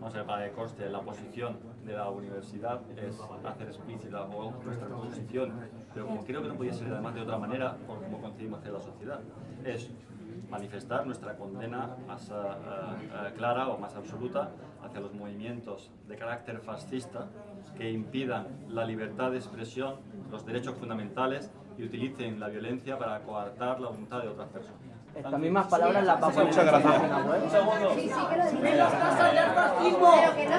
vamos a ver, para que conste, la posición de la universidad es hacer explícita nuestra posición, pero como creo que no podía ser además de otra manera, por como concebimos hacer la sociedad, es manifestar nuestra condena más eh, eh, clara o más absoluta hacia los movimientos de carácter fascista que impidan la libertad de expresión, los derechos fundamentales y utilicen la violencia para coartar la voluntad de otras personas. Estas mismas palabras las va a Muchas gracias. página web. Sí, sí que lo digo.